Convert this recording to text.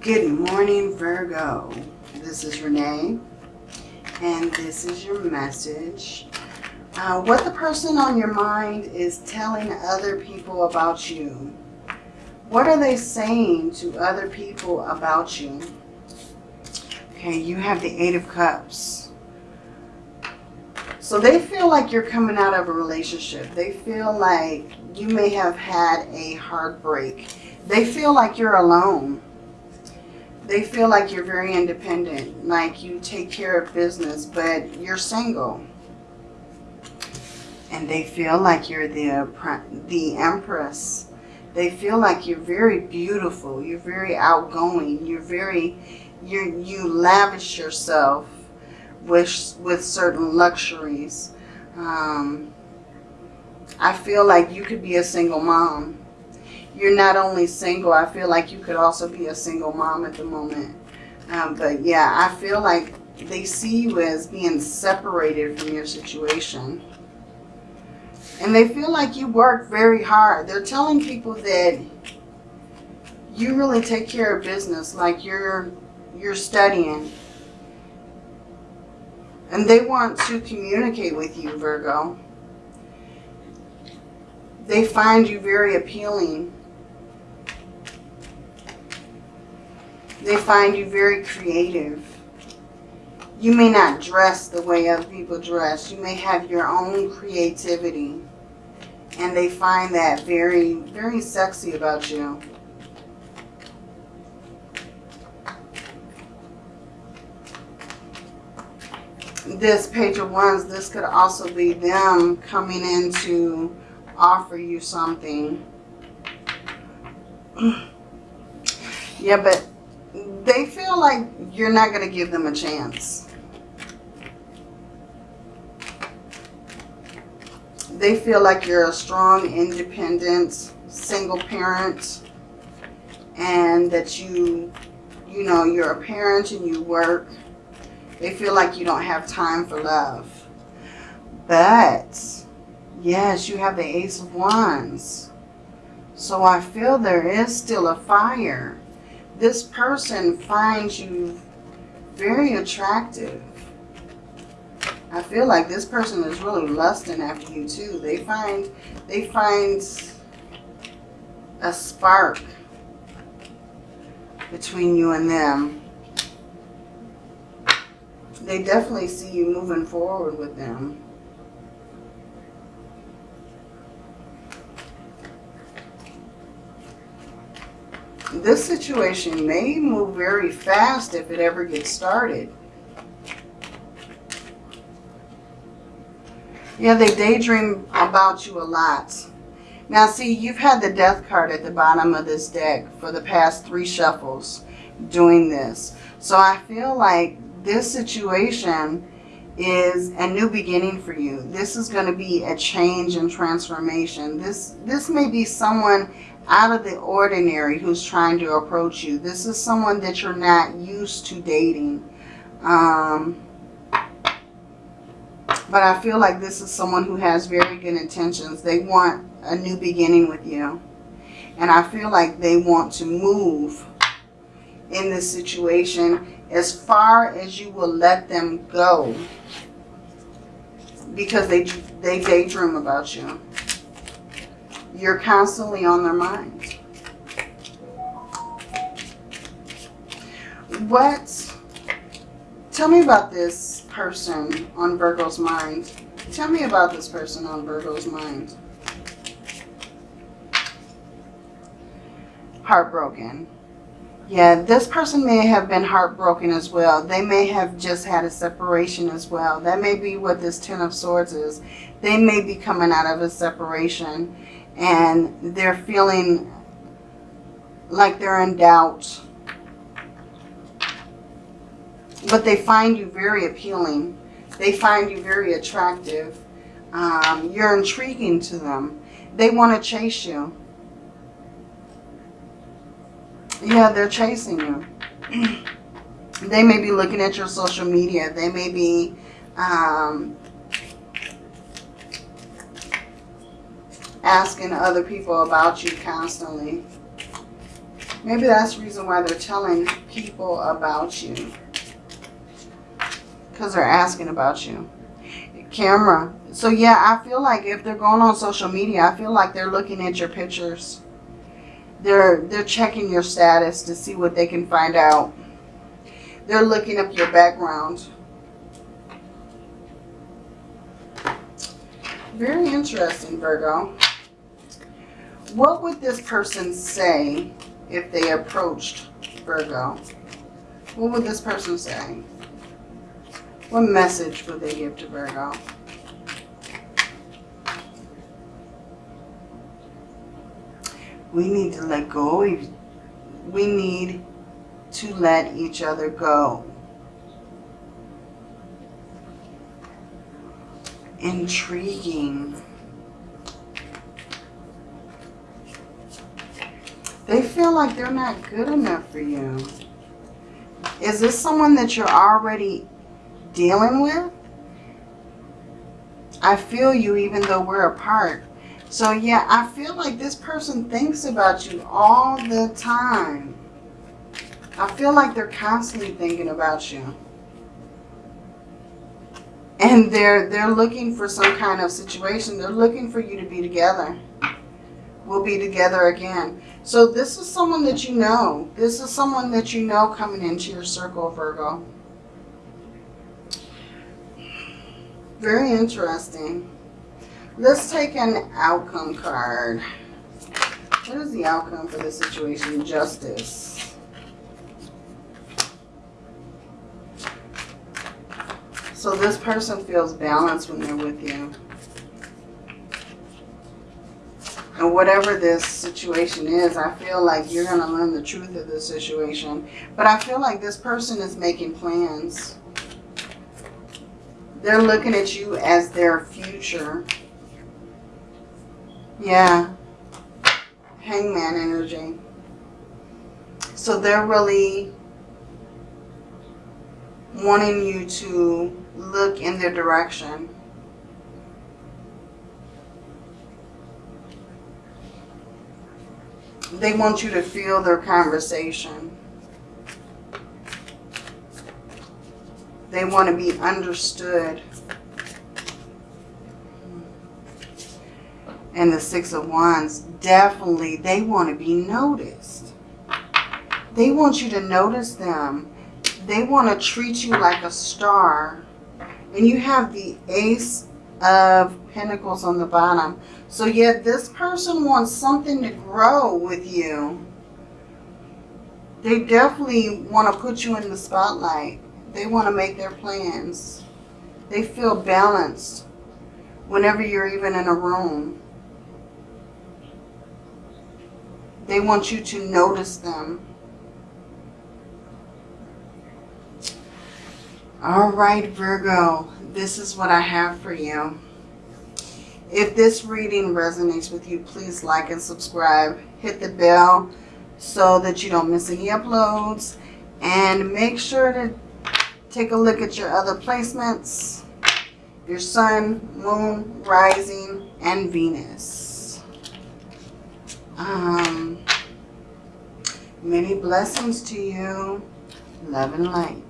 Good morning, Virgo. This is Renee, and this is your message. Uh, what the person on your mind is telling other people about you. What are they saying to other people about you? Okay, you have the Eight of Cups. So they feel like you're coming out of a relationship. They feel like you may have had a heartbreak. They feel like you're alone they feel like you're very independent, like you take care of business, but you're single. And they feel like you're the, the empress. They feel like you're very beautiful. You're very outgoing. You're very, you you lavish yourself with, with certain luxuries. Um, I feel like you could be a single mom you're not only single, I feel like you could also be a single mom at the moment. Um, but yeah, I feel like they see you as being separated from your situation. And they feel like you work very hard. They're telling people that you really take care of business, like you're you're studying. And they want to communicate with you, Virgo. They find you very appealing. They find you very creative. You may not dress the way other people dress. You may have your own creativity. And they find that very, very sexy about you. This page of wands, this could also be them coming in to offer you something. yeah, but they feel like you're not going to give them a chance. They feel like you're a strong, independent, single parent and that you, you know, you're a parent and you work. They feel like you don't have time for love. But, yes, you have the Ace of Wands. So I feel there is still a fire this person finds you very attractive. I feel like this person is really lusting after you too. They find they find a spark between you and them. They definitely see you moving forward with them. This situation may move very fast if it ever gets started. Yeah, they daydream about you a lot. Now, see, you've had the death card at the bottom of this deck for the past three shuffles doing this. So I feel like this situation is a new beginning for you. This is going to be a change and transformation. This, this may be someone out of the ordinary who's trying to approach you. This is someone that you're not used to dating. Um, but I feel like this is someone who has very good intentions. They want a new beginning with you. And I feel like they want to move in this situation as far as you will let them go. Because they, they daydream about you you're constantly on their mind. What, tell me about this person on Virgo's mind. Tell me about this person on Virgo's mind. Heartbroken. Yeah, this person may have been heartbroken as well. They may have just had a separation as well. That may be what this Ten of Swords is. They may be coming out of a separation and they're feeling like they're in doubt. But they find you very appealing. They find you very attractive. Um, you're intriguing to them. They want to chase you. Yeah, they're chasing you. they may be looking at your social media. They may be um, asking other people about you constantly. Maybe that's the reason why they're telling people about you. Because they're asking about you. Camera. So yeah, I feel like if they're going on social media, I feel like they're looking at your pictures. They're they're checking your status to see what they can find out. They're looking up your background. Very interesting, Virgo. What would this person say if they approached Virgo? What would this person say? What message would they give to Virgo? We need to let go. We need to let each other go. Intriguing. They feel like they're not good enough for you. Is this someone that you're already dealing with? I feel you even though we're apart. So yeah, I feel like this person thinks about you all the time. I feel like they're constantly thinking about you. And they're they're looking for some kind of situation. They're looking for you to be together. We'll be together again. So this is someone that you know. This is someone that you know coming into your circle, Virgo. Very interesting. Let's take an outcome card. What is the outcome for this situation? Justice. So this person feels balanced when they're with you. Whatever this situation is, I feel like you're going to learn the truth of this situation. But I feel like this person is making plans. They're looking at you as their future. Yeah. Hangman energy. So they're really wanting you to look in their direction. They want you to feel their conversation. They want to be understood. And the Six of Wands, definitely, they want to be noticed. They want you to notice them. They want to treat you like a star. And you have the Ace of Pentacles on the bottom. So yet this person wants something to grow with you. They definitely want to put you in the spotlight. They want to make their plans. They feel balanced whenever you're even in a room. They want you to notice them. All right, Virgo, this is what I have for you. If this reading resonates with you, please like and subscribe. Hit the bell so that you don't miss any uploads. And make sure to take a look at your other placements. Your sun, moon, rising, and Venus. Um, many blessings to you. Love and light.